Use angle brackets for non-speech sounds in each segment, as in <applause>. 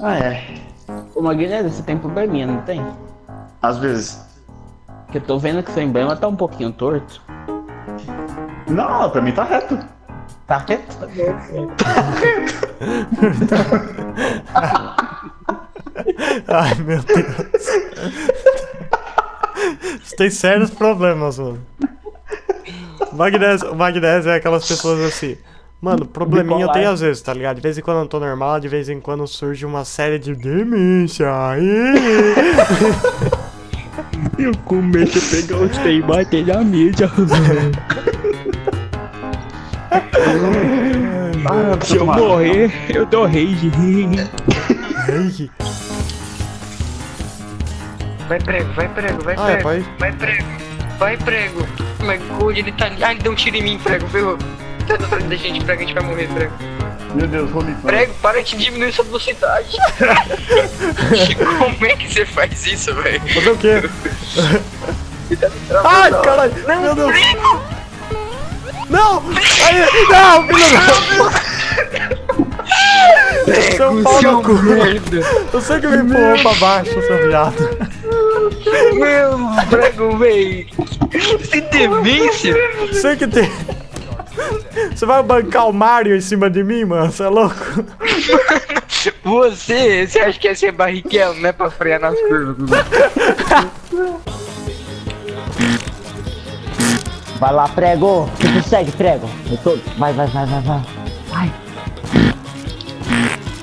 Ah, é. Ô, Maguilherme, você tem probleminha, não tem? Às vezes. Porque eu tô vendo que seu emblema tá um pouquinho torto. Não, pra mim tá reto. Tá reto? <laughs> Ai, meu Deus. Você tem sérios problemas, mano. Magnésio, magnésio é aquelas pessoas assim. Mano, probleminha eu tenho às vezes, tá ligado? De vez em quando eu tô normal, de vez em quando surge uma série de demência. <laughs> Eu começo a pegar os trem e bater na mídia. Ah, <laughs> Se eu morrer, eu dou rage. Ai, Vai prego, vai prego, vai Ah, é, prego. pai? Vai prego. Vai prego. God, ele tá ali. Ah, ele deu um tiro em mim, prego, ferrou. Tá atrás da gente, prego, a gente vai morrer, prego. Meu Deus, Rolito. Prego, para de diminuir sua velocidade. <laughs> Como é que você faz isso, velho? fazer o quê? Me. <laughs> Ai, caralho! Meu Deus! Não! Aí, não, filho da... Seu pau no cu! Eu sei que me empurrou pra baixo, seu viado. Meu, prego, véi. Você tem demência? Sei que tem... Você vai bancar o Mario em cima de mim, mano? Você é louco? <laughs> Você, você acha que é ser barriquel, não é pra frear nas curvas? Vai lá, prego. Você consegue, prego. Eu tô... Vai, vai, vai, vai, vai. Vai.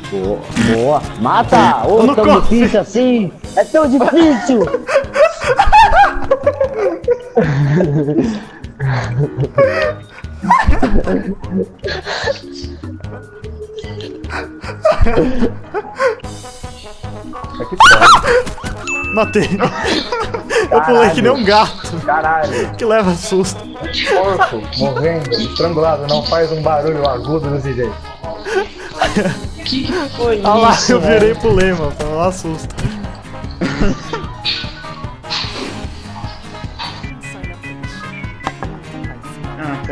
Boa, boa. Mata! Ô, não tão difícil assim? É tão difícil! <laughs> <laughs> Matei. Eu pulei que nem um gato Caralho, que leva susto. porco, morrendo, estrangulado, não faz um barulho agudo desse jeito. Foi Ah lá, eu virei e pulei, mano. Pra não dar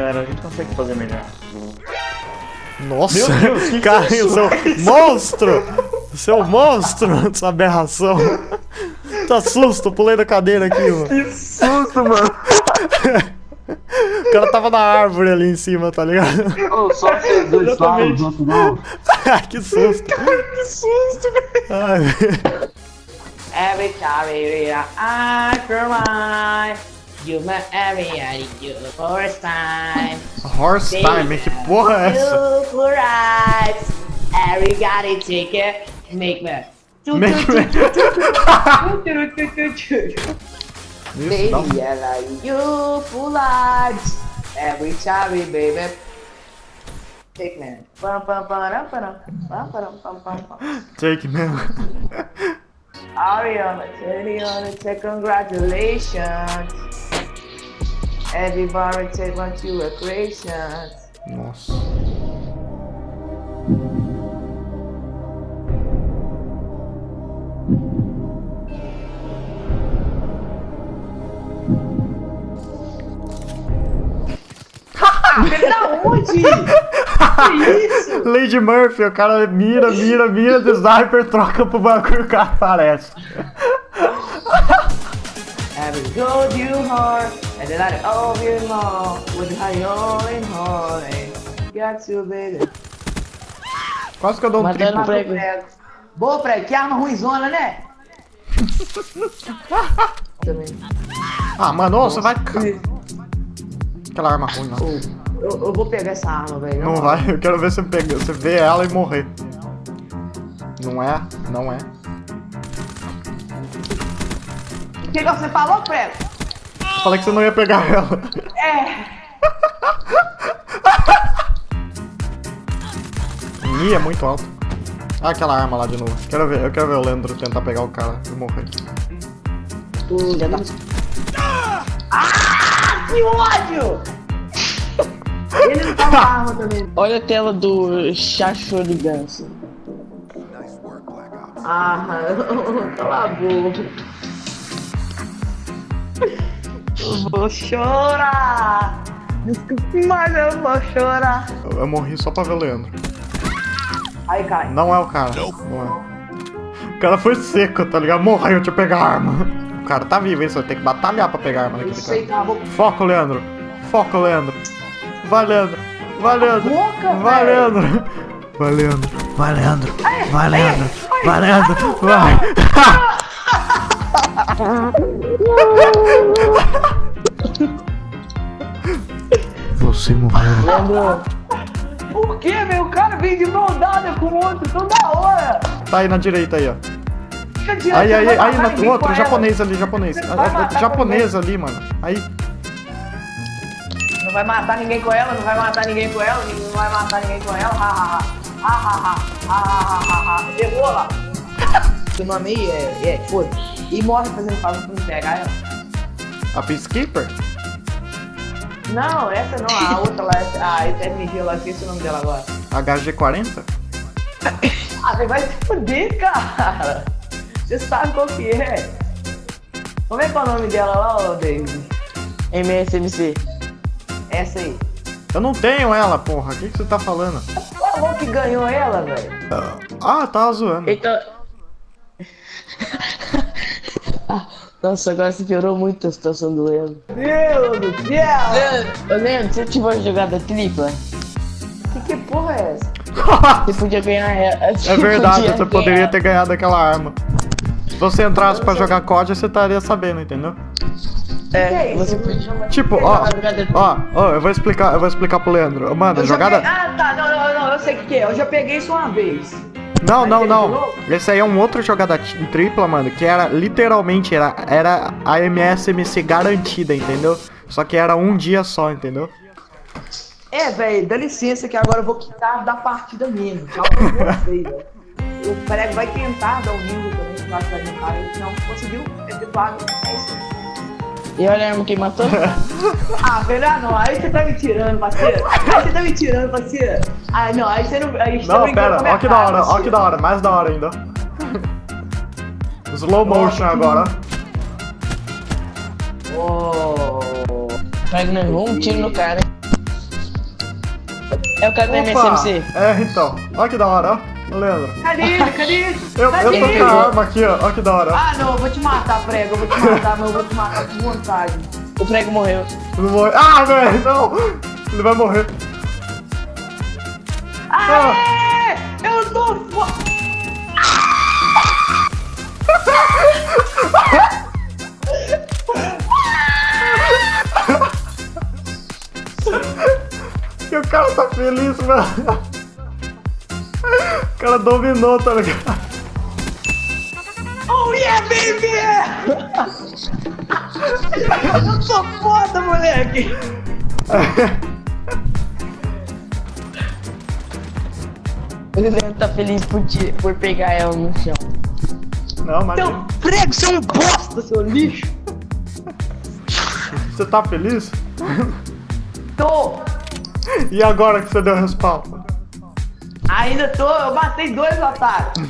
cara, a gente consegue fazer melhor. Nossa, Meu Deus, <laughs> que cara, que é seu monstro! Seu monstro, <laughs> essa aberração. Tá susto, pulei da cadeira aqui, mano. Que susto, mano. O cara tava na árvore ali em cima, tá ligado? Ô, só vocês dois falam, os outros não. <laughs> que susto. Que susto, velho. Ai, Every time we are after you my area, you horse time. Horse Baby, time, make it worse. You rides. Everybody take it, make me. Make me. Baby, I like you for life. Every time, baby. Take me. Take me. Ariana, Ariana, congratulations. Say congratulations. Everybody take one to recreations. Nossa. Da onde? que isso? Lady Murphy, o cara mira, mira, mira do sniper, troca pro bagulho e o cara aparece. <laughs> Every gold you heart, and then I all with high all in holy. Got to be Quase que eu dou um Matando triplo. prego. Boa, prego, que arma ruimzona, né? <laughs> Ah, mano, você vai. Aquela arma ruim, não. Eu, eu vou pegar essa arma, velho. Não vai, eu quero ver você pegar, você ver ela e morrer. Não é, não é. Que, que você falou, prego? Falei que você não ia pegar ela. É. <laughs> Ih, é muito alto. Ah, aquela arma lá de novo. Quero ver, eu quero ver o Leandro tentar pegar o cara e morrer. Da... Ah, que ódio! Ele não tá na arma também. <laughs> Olha a tela do Chacho de Ganso. Ah, <laughs> cala a boca. Eu vou chorar. Mas eu vou chorar. Eu, eu morri só pra ver o Leandro. Aí cai. Não é o cara. Não é. O cara foi seco, tá ligado? Morreu de pegar a arma. O cara tá vivo, hein? Você vai ter que batalhar pra pegar a arma Eu daquele sei, cara. cala a boca. Foco, Leandro. Foco, Leandro. Vai, Leandro. Vai, Leandro. boca, Vai. Leandro. Vai, Leandro. Vai, Leandro. Vai, Leandro. Vai, Leandro. Vai. Você morreu. Por que, velho? O cara vem de mão dada com o outro toda hora. Tá aí na direita aí, ó. Fica adiante, Aí, aí, aí, na, o outro, japonês ali, japonês. A- japonês ali, mano. Aí. Não vai matar ninguém com ela, não vai matar ninguém com ela, não vai matar ninguém com ela. Ha, ha, ha. Ha, ha, ha. Ha, ha, ha, ha. Errou lá. Seu nome aí é, é foda. E morre fazendo favor pra pegar ela. A Peacekeeper? Não, essa não, a outra lá, essa- a SMG lá, esqueci o nome dela agora. HG40? <laughs> Ah, você vai se fuder, cara. Você sabe qual que é. Como é que é o nome dela lá, ô David? MSMC. Essa aí. Eu não tenho ela, porra. O que, que você tá falando? Falou que ganhou ela, velho. Ah, tava zoando. Então. <laughs> Nossa, agora se piorou muito a situação do Leandro. Meu Deus do céu! Leandro, Leandro, se eu tiver uma jogada tripla, Que, que porra é essa? você podia ganhar ela. É verdade, você poderia ter ganhado aquela arma. Se você entrasse pra jogar COD, você estaria sabendo, entendeu? Que É, é você podia. Tipo, ó, ó, ó, eu vou explicar, eu vou explicar pro Leandro. Mano, Eu jogada. peguei- Ah, tá, não, não, não, eu sei o que, que é. Eu já peguei isso uma vez. Não, não, não. Esse aí é um outro jogada tripla, mano, que era literalmente era, era a MSMC garantida, entendeu? Só que era um dia só, entendeu? É, velho, dá licença que agora eu vou quitar da partida mesmo. Tchau pra vocês, velho. O prego vai tentar dar um lindo também pra vai tentar. Ele não conseguiu, é tituado. É isso. E olha a arma que matou. <laughs> Ah, velho, ah, não. Aí você tá me tirando, parceiro. Aí você tá me tirando, parceiro. Ah, não, aí você não. Aí você tá Não, brincando pera, ó que da hora, ó que da hora, mais da hora ainda. Slow motion agora. Oh. Mas não errou um tiro no cara, hein? É o cara da Opa! MSMC. É, então. Ó que da hora, ó. Leandro. Cadê ele? Cadê ele? Eu, Cadê eu tô com a arma aqui, ó. Ó que da hora. Ah, não, eu vou te matar, prego. Eu vou te matar, mas eu vou te matar com vontade. O prego morreu. Ele morre. Ah, velho, não! Ele vai morrer. Aê! Eu tô fo... <laughs> E o cara tá feliz, mano. O cara dominou, tá ligado? Oh yeah, baby! eu sou foda, moleque! O Leandro tá feliz por, ti- por pegar ela no chão. Não, mas Então, prego, você é um bosta, seu lixo! você tá feliz? Tô! E agora que você deu respawn? Ainda tô, eu matei dois otários! <laughs>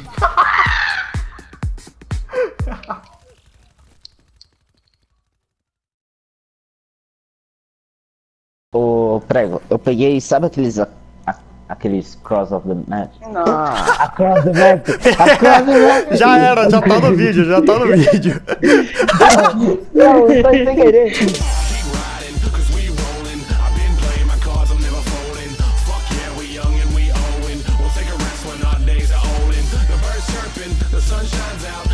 Ô, prego, eu peguei, sabe aqueles. a- a- aqueles Cross of the Match? Não! Cross the Match! A Cross the Match! Já era, já tá no vídeo, já tá no vídeo. <laughs> Não, foi sem querer. Sun shines out.